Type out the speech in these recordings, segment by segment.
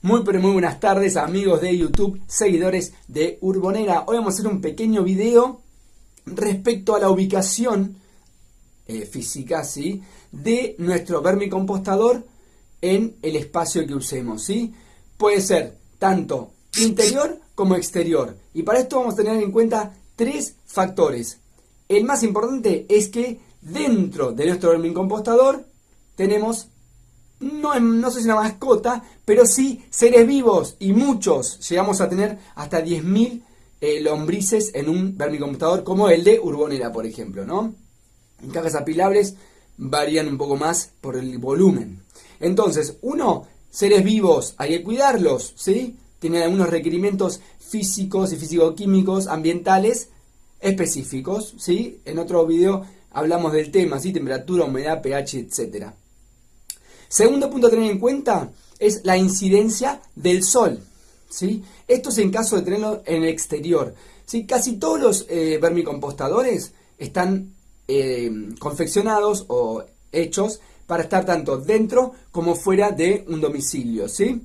Muy pero muy buenas tardes amigos de YouTube, seguidores de Urbonera. Hoy vamos a hacer un pequeño video respecto a la ubicación eh, física ¿sí? de nuestro vermicompostador en el espacio que usemos. ¿sí? Puede ser tanto interior como exterior. Y para esto vamos a tener en cuenta tres factores. El más importante es que dentro de nuestro vermicompostador tenemos no, no sé si una mascota, pero sí seres vivos y muchos. Llegamos a tener hasta 10.000 eh, lombrices en un vermicompostador como el de Urbonera, por ejemplo, ¿no? En cajas apilables varían un poco más por el volumen. Entonces, uno, seres vivos, hay que cuidarlos, ¿sí? Tienen algunos requerimientos físicos y físico-químicos, ambientales específicos, ¿sí? En otro video hablamos del tema, ¿sí? Temperatura, humedad, pH, etcétera. Segundo punto a tener en cuenta es la incidencia del sol. ¿sí? Esto es en caso de tenerlo en el exterior. ¿sí? Casi todos los eh, vermicompostadores están eh, confeccionados o hechos para estar tanto dentro como fuera de un domicilio. ¿sí?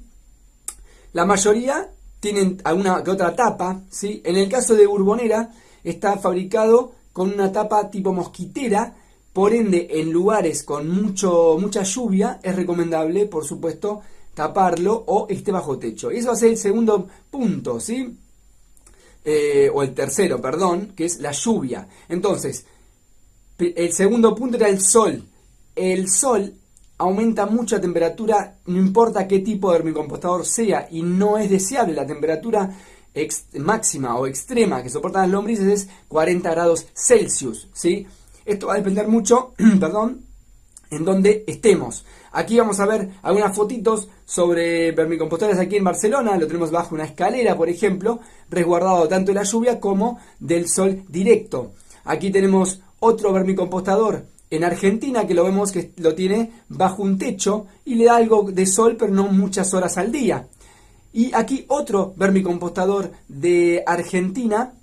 La mayoría tienen alguna que otra tapa. ¿sí? En el caso de Urbonera está fabricado con una tapa tipo mosquitera por ende, en lugares con mucho, mucha lluvia es recomendable, por supuesto, taparlo o esté bajo techo. Y eso ser el segundo punto, ¿sí? Eh, o el tercero, perdón, que es la lluvia. Entonces, el segundo punto era el sol. El sol aumenta mucho la temperatura, no importa qué tipo de vermicompostador sea, y no es deseable la temperatura máxima o extrema que soportan las lombrices es 40 grados Celsius, ¿sí? Esto va a depender mucho, perdón, en donde estemos. Aquí vamos a ver algunas fotitos sobre vermicompostadores aquí en Barcelona. Lo tenemos bajo una escalera, por ejemplo, resguardado tanto de la lluvia como del sol directo. Aquí tenemos otro vermicompostador en Argentina que lo vemos que lo tiene bajo un techo y le da algo de sol, pero no muchas horas al día. Y aquí otro vermicompostador de Argentina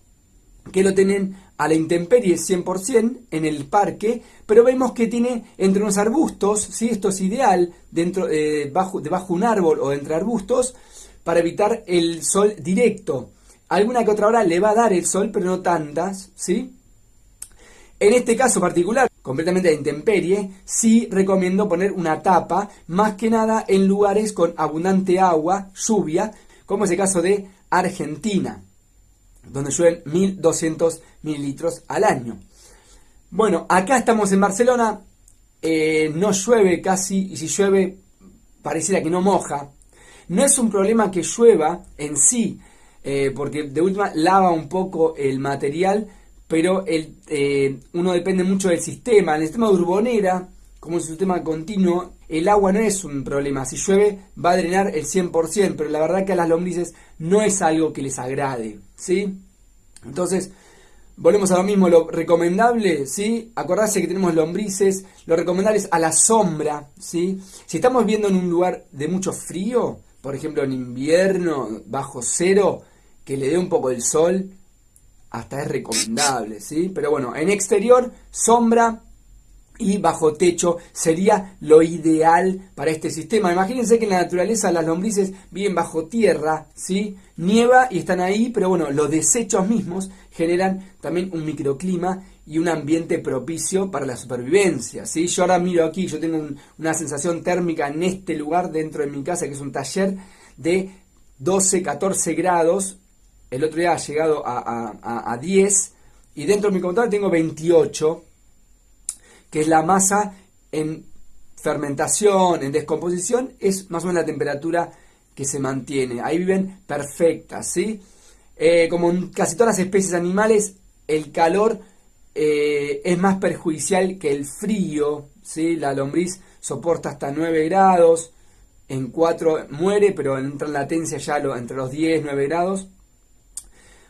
que lo tienen a la intemperie 100% en el parque, pero vemos que tiene entre unos arbustos, ¿sí? esto es ideal, dentro, eh, bajo, debajo un árbol o entre arbustos, para evitar el sol directo. Alguna que otra hora le va a dar el sol, pero no tantas, ¿sí? En este caso particular, completamente de intemperie, sí recomiendo poner una tapa, más que nada en lugares con abundante agua, lluvia, como es el caso de Argentina donde llueven 1200 mililitros al año. Bueno, acá estamos en Barcelona, eh, no llueve casi, y si llueve pareciera que no moja. No es un problema que llueva en sí, eh, porque de última lava un poco el material, pero el, eh, uno depende mucho del sistema. El sistema de urbonera, como es un sistema continuo, el agua no es un problema. Si llueve va a drenar el 100%, pero la verdad que a las lombrices no es algo que les agrade. ¿sí? Entonces, volvemos a lo mismo, lo recomendable, ¿sí? Acordarse que tenemos lombrices, lo recomendable es a la sombra, ¿sí? Si estamos viendo en un lugar de mucho frío, por ejemplo en invierno, bajo cero, que le dé un poco el sol, hasta es recomendable, ¿sí? Pero bueno, en exterior, sombra, y bajo techo sería lo ideal para este sistema. Imagínense que en la naturaleza las lombrices viven bajo tierra, ¿sí? Nieva y están ahí, pero bueno, los desechos mismos generan también un microclima y un ambiente propicio para la supervivencia, ¿sí? Yo ahora miro aquí, yo tengo una sensación térmica en este lugar dentro de mi casa, que es un taller de 12, 14 grados. El otro día ha llegado a, a 10 y dentro de mi computadora tengo 28 que es la masa en fermentación, en descomposición, es más o menos la temperatura que se mantiene. Ahí viven perfectas, ¿sí? Eh, como en casi todas las especies animales, el calor eh, es más perjudicial que el frío, ¿sí? La lombriz soporta hasta 9 grados, en 4 muere, pero entra en latencia ya entre los 10 9 grados.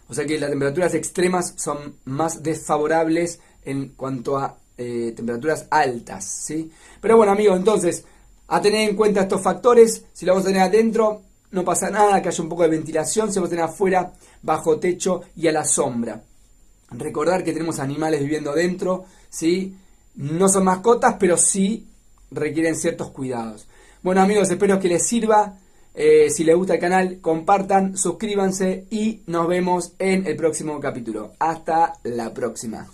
O sea que las temperaturas extremas son más desfavorables en cuanto a eh, temperaturas altas, ¿sí? Pero bueno, amigos, entonces, a tener en cuenta estos factores, si lo vamos a tener adentro, no pasa nada, que haya un poco de ventilación, se va a tener afuera, bajo techo y a la sombra. Recordar que tenemos animales viviendo dentro, ¿sí? No son mascotas, pero sí requieren ciertos cuidados. Bueno amigos, espero que les sirva. Eh, si les gusta el canal, compartan, suscríbanse y nos vemos en el próximo capítulo. Hasta la próxima.